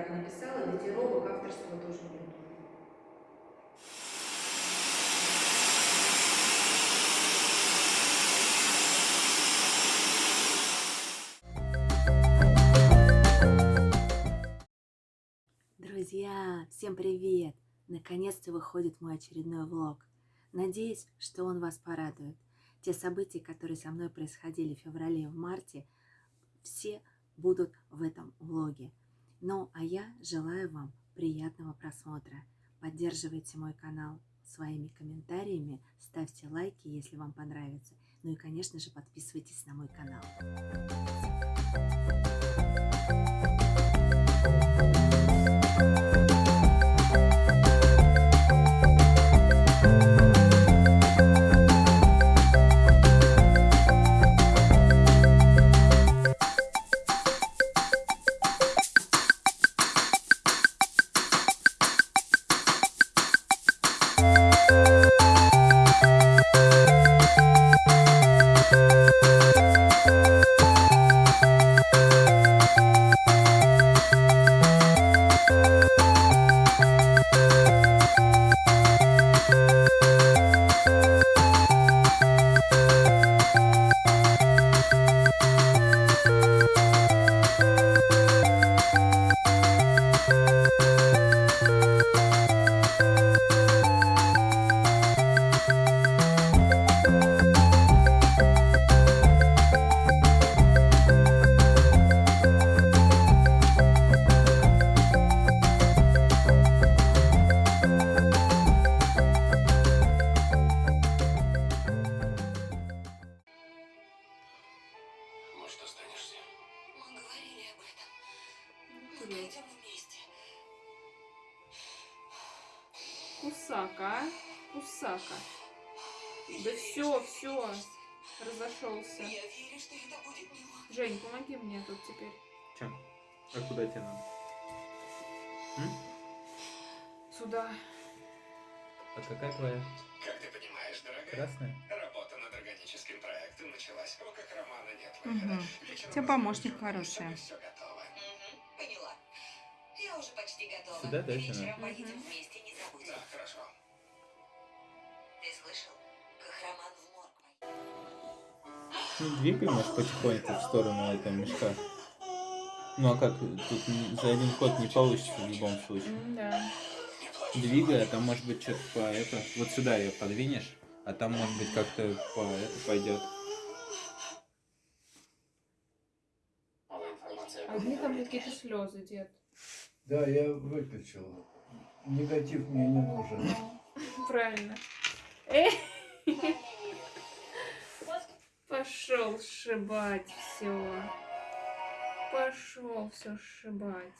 так написала, датировок авторства тоже нет. Друзья, всем привет! Наконец-то выходит мой очередной влог. Надеюсь, что он вас порадует. Те события, которые со мной происходили в феврале и в марте, все будут в этом влоге. Ну, а я желаю вам приятного просмотра. Поддерживайте мой канал своими комментариями, ставьте лайки, если вам понравится. Ну и, конечно же, подписывайтесь на мой канал. Кусака. Да все, все. Разошелся. Жень, помоги мне тут теперь. Чем? А куда тебе надо? Сюда. А какая твоя? Как ты понимаешь, дорогая, Красная? работа над органическим проектом началась. В руках романа нет Мгм. выхода. Вечером У тебя помощник хороший. Все готово. Мгм, поняла. Я уже почти готова. Сюда, да, Вечером поедем Мгм. вместе, не забудь. Да, хорошо. Ты слышал? Кахраман в морг пойдет. Ну, двигай, может, потихоньку в сторону этого мешка. Ну, а как? Тут за один ход не получится в любом случае. Да. Двигай, а там, может быть, что-то по это... Вот сюда ее подвинешь, а там, может быть, как-то по это пойдет. Одни там какие-то слезы, дед. Да, я выключил. Негатив мне не нужен. Правильно. Пошел сшибать все. Пошел все сшибать.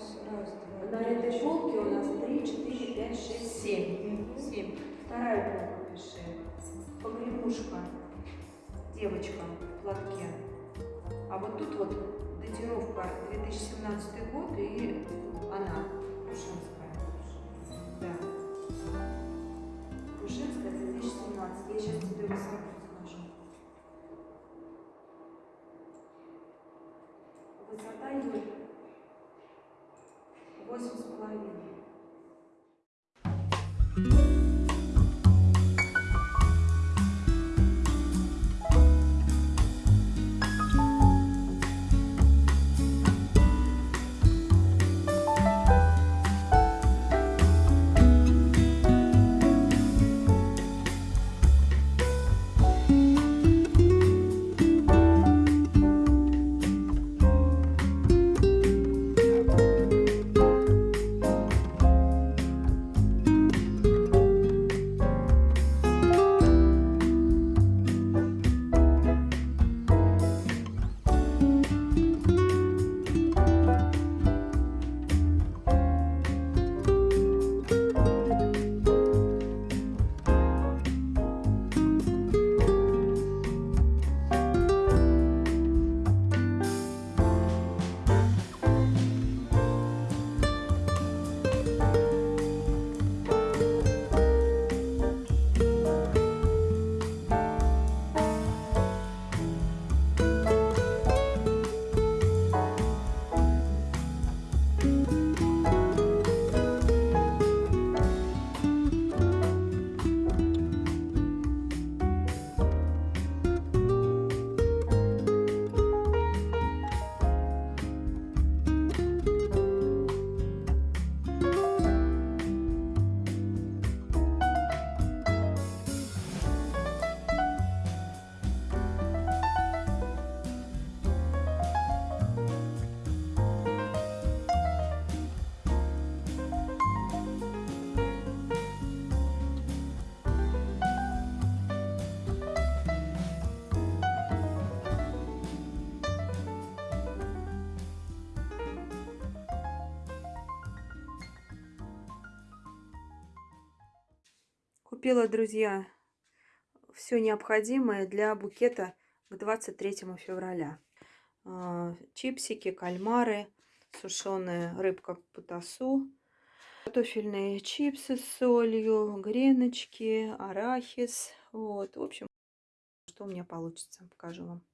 Раз, два, На этой полке у нас 3, 4, 5, 6, 7. 7. Вторая полка пиши. Погремушка. Девочка в платке. А вот тут вот датировка 2017 год и она, Крушинская. Да. Крушинская 2017. Я сейчас тебе высоту скажу. Высота ее 8,5. Купила, друзья, все необходимое для букета к 23 февраля. А, Чипсики, кальмары, сушеная рыбка путасу, картофельные чипсы с солью, греночки, арахис. Вот, в общем, что у меня получится, покажу вам.